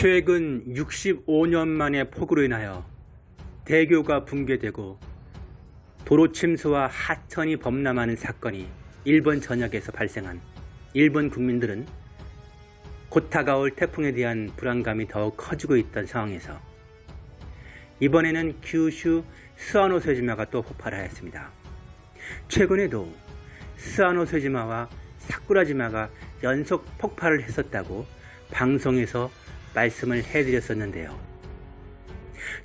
최근 65년 만에 폭우로 인하여 대교가 붕괴되고 도로 침수와 하천이 범람하는 사건이 일본 전역에서 발생한 일본 국민들은 곧 다가올 태풍에 대한 불안감이 더욱 커지고 있던 상황에서 이번에는 규슈 스와노세지마가 또 폭발하였습니다. 최근에도 스와노세지마와 사쿠라지마가 연속 폭발을 했었다고 방송에서 말씀을 해드렸었는데요.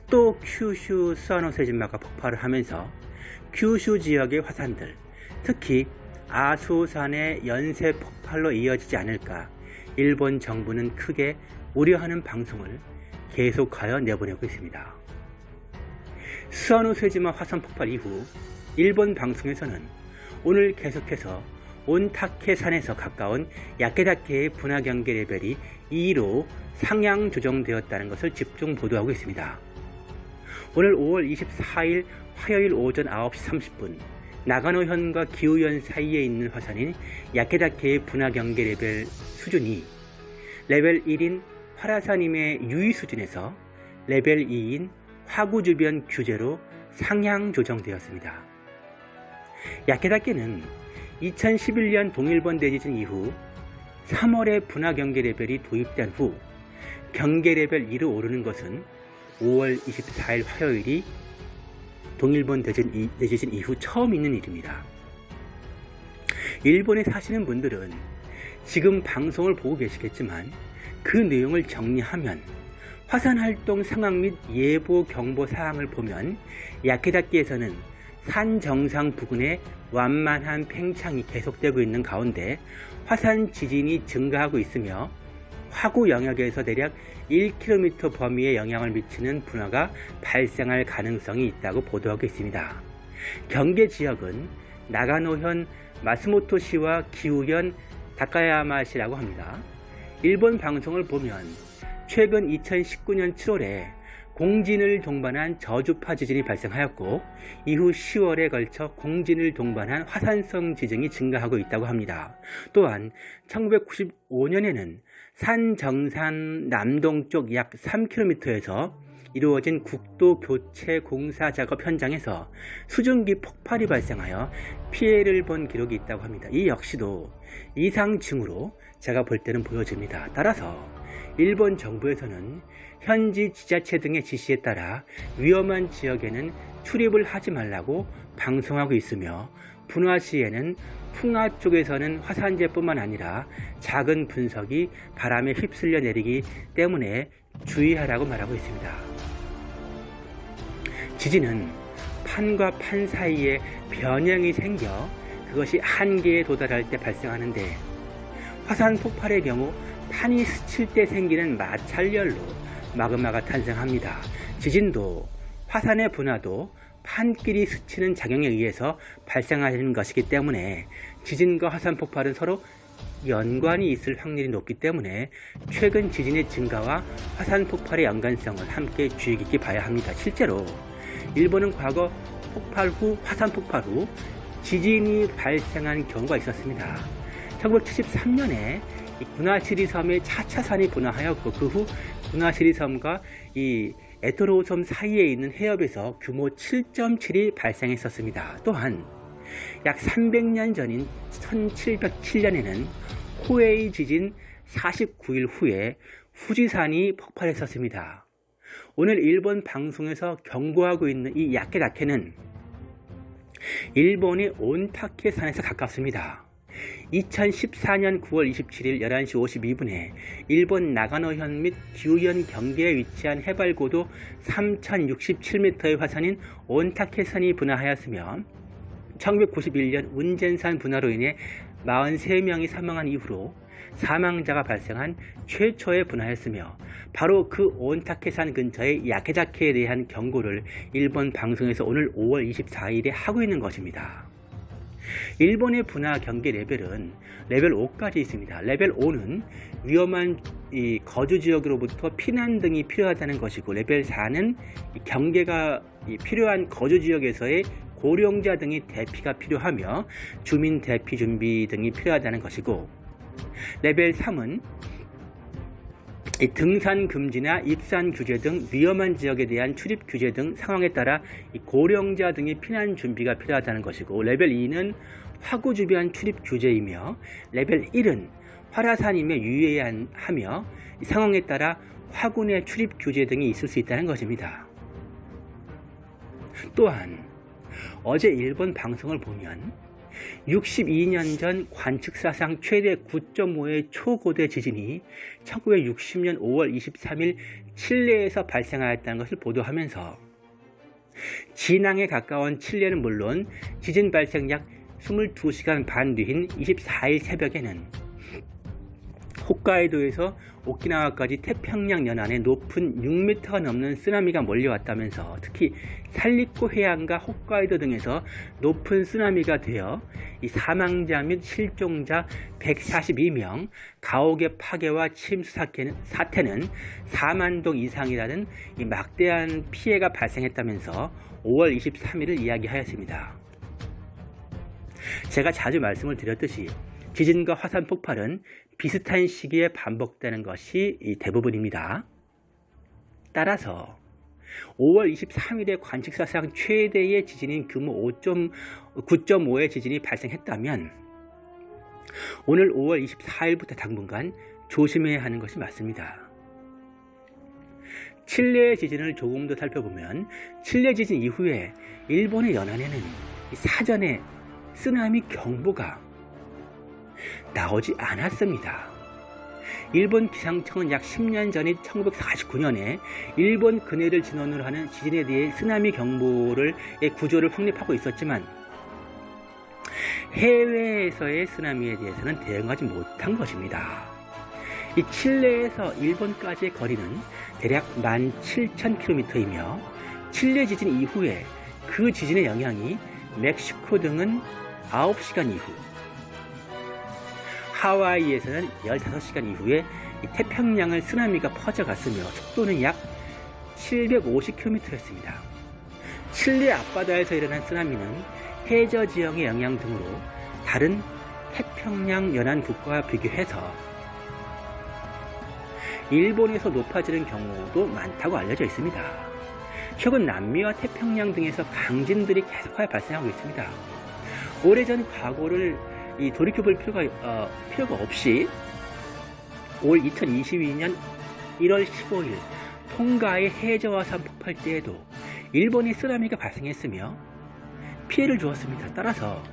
또 큐슈 스와노세지마가 폭발을 하면서 큐슈 지역의 화산들, 특히 아소산의 연쇄 폭발로 이어지지 않을까 일본 정부는 크게 우려하는 방송을 계속하여 내보내고 있습니다. 스와노세지마 화산 폭발 이후 일본 방송에서는 오늘 계속해서 온타케산에서 가까운 야케다케의 분화 경계 레벨이 2로 상향 조정되었다는 것을 집중 보도하고 있습니다. 오늘 5월 24일 화요일 오전 9시 30분 나가노현과 기후현 사이에 있는 화산인 야케다케의 분화 경계 레벨 수준이 레벨 1인 활화산임에 유의 수준에서 레벨 2인 화구 주변 규제로 상향 조정되었습니다. 야케다케는 2011년 동일본 대지진 이후 3월에 분화 경계 레벨이 도입된 후 경계 레벨 2로 오르는 것은 5월 24일 화요일이 동일본 대지진, 대지진 이후 처음 있는 일입니다. 일본에 사시는 분들은 지금 방송을 보고 계시겠지만 그 내용을 정리하면 화산 활동 상황 및 예보 경보 사항을 보면 야케다키에서는 산 정상 부근에 완만한 팽창이 계속되고 있는 가운데 화산 지진이 증가하고 있으며 화구 영역에서 대략 1km 범위에 영향을 미치는 분화가 발생할 가능성이 있다고 보도하고 있습니다. 경계 지역은 나가노현 마스모토시와 기후현 다카야마시라고 합니다. 일본 방송을 보면 최근 2019년 7월에 공진을 동반한 저주파 지진이 발생하였고 이후 10월에 걸쳐 공진을 동반한 화산성 지진이 증가하고 있다고 합니다. 또한 1995년에는 산 정산 남동쪽 약 3km에서 이루어진 국도 교체 공사 작업 현장에서 수증기 폭발이 발생하여 피해를 본 기록이 있다고 합니다. 이 역시도 이상징후로 제가 볼 때는 보여집니다. 따라서 일본 정부에서는 현지 지자체 등의 지시에 따라 위험한 지역에는 출입을 하지 말라고 방송하고 있으며 분화 시에는 풍화 쪽에서는 화산재뿐만 아니라 작은 분석이 바람에 휩쓸려 내리기 때문에 주의하라고 말하고 있습니다. 지진은 판과 판 사이에 변형이 생겨 그것이 한계에 도달할 때 발생하는데 화산 폭발의 경우 판이 스칠 때 생기는 마찰열로 마그마가 탄생합니다. 지진도 화산의 분화도 판끼리 스치는 작용에 의해서 발생하는 것이기 때문에 지진과 화산 폭발은 서로 연관이 있을 확률이 높기 때문에 최근 지진의 증가와 화산 폭발의 연관성을 함께 주의 깊게 봐야 합니다. 실제로 일본은 과거 폭발 후 화산 폭발 후 지진이 발생한 경우가 있었습니다. 1973년에 군하시리 섬의 차차산이 분화하였고 그후 군하시리 섬과 이 에토로 섬 사이에 있는 해협에서 규모 7.7이 발생했었습니다. 또한 약 300년 전인 1707년에는 호에이 지진 49일 후에 후지산이 폭발했었습니다. 오늘 일본 방송에서 경고하고 있는 이 야케다케는 일본의 온타케 산에서 가깝습니다. 2014년 9월 27일 11시 52분에 일본 나가노현 및 규현 경계에 위치한 해발고도 3067m의 화산인 온타케산이 분화하였으며 1991년 운젠산 분화로 인해 43명이 사망한 이후로 사망자가 발생한 최초의 분화였으며 바로 그 온타케산 근처의 야케다케에 대한 경고를 일본 방송에서 오늘 5월 24일에 하고 있는 것입니다. 일본의 분화 경계 레벨은 레벨 5까지 있습니다. 레벨 5는 위험한 거주 지역으로부터 피난 등이 필요하다는 것이고 레벨 4는 경계가 필요한 거주 지역에서의 고령자 등의 대피가 필요하며 주민 대피 준비 등이 필요하다는 것이고 레벨 3은 이 등산 금지나 입산 규제 등 위험한 지역에 대한 출입 규제 등 상황에 따라 이 고령자 등의 피난 준비가 필요하다는 것이고 레벨 2는 화구 주변 출입 규제이며 레벨 1은 활화산임에 유의하며 상황에 따라 화군의 출입 규제 등이 있을 수 있다는 것입니다. 또한 어제 일본 방송을 보면 62년 전 관측사상 최대 9.5의 초고대 지진이 1960년 5월 23일 칠레에서 발생하였다는 것을 보도하면서 진앙에 가까운 칠레는 물론 지진 발생 약 22시간 반 뒤인 24일 새벽에는 홋카이도에서 오키나와까지 태평양 연안에 높은 6m가 넘는 쓰나미가 몰려왔다면서 특히 살리코 해안과 홋카이도 등에서 높은 쓰나미가 되어 사망자 및 실종자 142명, 가옥의 파괴와 침수 사태는 4만 동 이상이라는 막대한 피해가 발생했다면서 5월 23일을 이야기하였습니다. 제가 자주 말씀을 드렸듯이 지진과 화산 폭발은 비슷한 시기에 반복되는 것이 대부분입니다. 따라서 5월 23일에 관측사상 최대의 지진인 규모 9.5의 지진이 발생했다면 오늘 5월 24일부터 당분간 조심해야 하는 것이 맞습니다. 칠레 지진을 조금 더 살펴보면 칠레 지진 이후에 일본의 연안에는 사전에 쓰나미 경보가 나오지 않았습니다. 일본 기상청은 약 10년 전인 1949년에 일본 근해를 진원으로 하는 지진에 대해 쓰나미 경보를 구조를 확립하고 있었지만 해외에서의 쓰나미에 대해서는 대응하지 못한 것입니다. 이 칠레에서 일본까지의 거리는 대략 17,000km이며 칠레 지진 이후에 그 지진의 영향이 멕시코 등은 9시간 이후 하와이에서는 15시간 이후에 태평양을 쓰나미가 퍼져갔으며 속도는 약 750km였습니다. 칠레 앞바다에서 일어난 쓰나미는 해저 지형의 영향 등으로 다른 태평양 연안 국가와 비교해서 일본에서 높아지는 경우도 많다고 알려져 있습니다. 최근 남미와 태평양 등에서 강진들이 계속하여 발생하고 있습니다. 오래전 과거를 이 돌이켜볼 필요가, 어, 필요가 없이 올 2022년 1월 15일 통가의 해저화산 폭발 때에도 일본의 쓰나미가 발생했으며 피해를 주었습니다. 따라서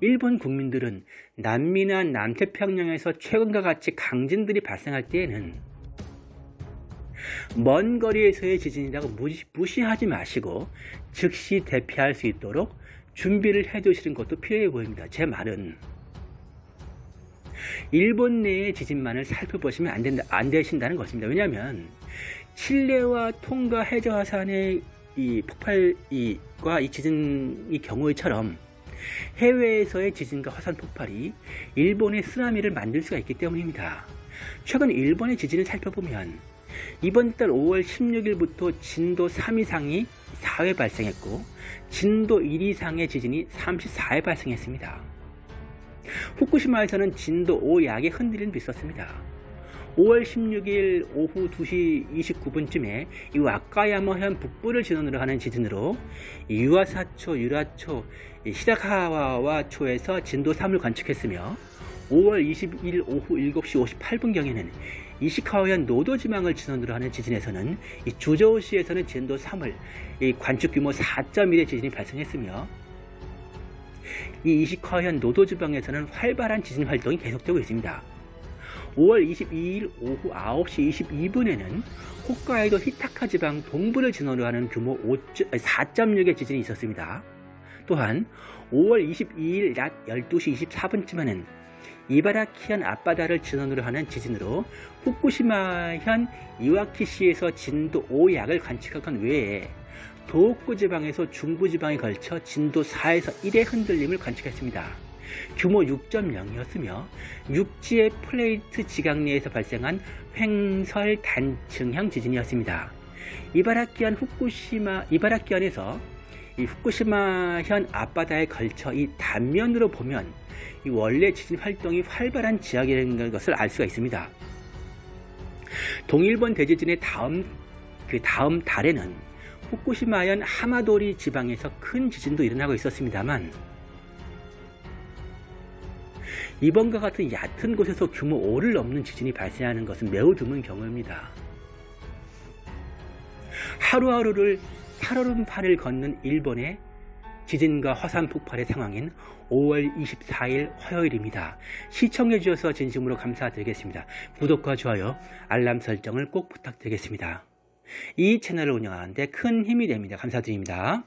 일본 국민들은 남미나 남태평양에서 최근과 같이 강진들이 발생할 때에는 먼 거리에서의 지진이라고 무시, 무시하지 마시고 즉시 대피할 수 있도록 준비를 해 두시는 것도 필요해 보입니다. 제 말은 일본 내의 지진만을 살펴보시면 안, 된다, 안 되신다는 것입니다. 왜냐하면 칠레와 통가 해저 화산의 이 폭발과 이 지진의 경우처럼 해외에서의 지진과 화산 폭발이 일본의 쓰나미를 만들 수가 있기 때문입니다. 최근 일본의 지진을 살펴보면 이번 달 5월 16일부터 진도 3 이상이 4회 발생했고 진도 1 이상의 지진이 34회 발생했습니다. 후쿠시마에서는 진도 5 약의 흔들림도 있었습니다. 5월 16일 오후 2시 29분쯤에 이 와카야마현 북부를 진원으로 하는 지진으로 유아사초, 유라초, 시다카와와 초에서 진도 3을 관측했으며 5월 22일 오후 7시 58분경에는 이시카와현 노도지망을 진원으로 하는 지진에서는 주저우시에서는 진도 3을 관측 규모 4.1의 지진이 발생했으며 이 이시카현 노도 지방에서는 활발한 지진 활동이 계속되고 있습니다. 5월 22일 오후 9시 22분에는 홋카이도 히타카 지방 동부를 진원으로 하는 규모 4.6의 지진이 있었습니다. 또한 5월 22일 낮 12시 24분쯤에는 이바라키현 앞바다를 진원으로 하는 지진으로 후쿠시마현 이와키시에서 진도 5약을 관측한 외에 도호쿠 지방에서 중부 지방에 걸쳐 진도 4에서 1의 흔들림을 관측했습니다. 규모 6.0이었으며 육지의 플레이트 지각 내에서 발생한 횡설 단층형 지진이었습니다. 이바라키현 후쿠시마 이바라키현에서 이 후쿠시마현 앞바다에 걸쳐 이 단면으로 보면 이 원래 지진 활동이 활발한 지역이라는 것을 알 수가 있습니다. 동일본 대지진의 다음 그 다음 달에는 후쿠시마현 하마도리 지방에서 큰 지진도 일어나고 있었습니다만 이번과 같은 얕은 곳에서 규모 5를 넘는 지진이 발생하는 것은 매우 드문 경우입니다. 하루하루를 살얼음판을 걷는 일본의 지진과 화산 폭발의 상황인 5월 24일 화요일입니다. 시청해 주셔서 진심으로 감사드리겠습니다. 구독과 좋아요, 알람 설정을 꼭 부탁드리겠습니다. 이 채널을 운영하는데 큰 힘이 됩니다. 감사드립니다.